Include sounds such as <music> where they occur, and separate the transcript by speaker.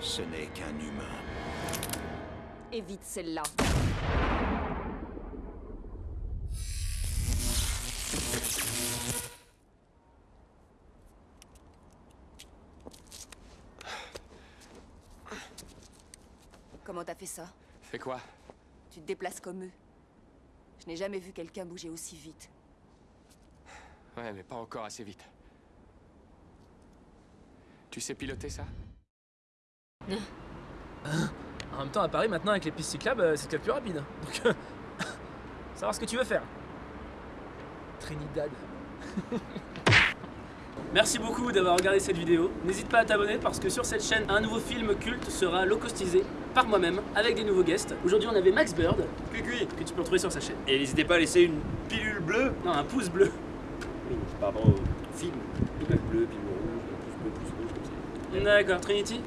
Speaker 1: Ce n'est qu'un humain.
Speaker 2: Évite celle-là. Comment t'as fait ça
Speaker 3: Fais quoi
Speaker 2: Tu te déplaces comme eux. Je n'ai jamais vu quelqu'un bouger aussi vite.
Speaker 3: Ouais, mais pas encore assez vite. Tu sais piloter ça
Speaker 4: En même temps, à Paris, maintenant, avec les pistes cyclables, euh, c'est peut-être plus rapide. <laughs> Donc, euh, <laughs> savoir ce que tu veux faire. Trinidad. <laughs> Merci beaucoup d'avoir regardé cette vidéo. N'hésite pas à t'abonner parce que sur cette chaîne, un nouveau film culte sera low-costisé par moi-même avec des nouveaux guests. Aujourd'hui, on avait Max Bird, que tu peux retrouver sur sa chaîne.
Speaker 5: Et n'hésitez pas à laisser une pilule bleue.
Speaker 4: Non, un pouce bleu.
Speaker 5: Oui, par rapport au film. Pilule bleue, pilule rouge, pouce bleu, pouce rouge, comme ça.
Speaker 4: D'accord, Trinity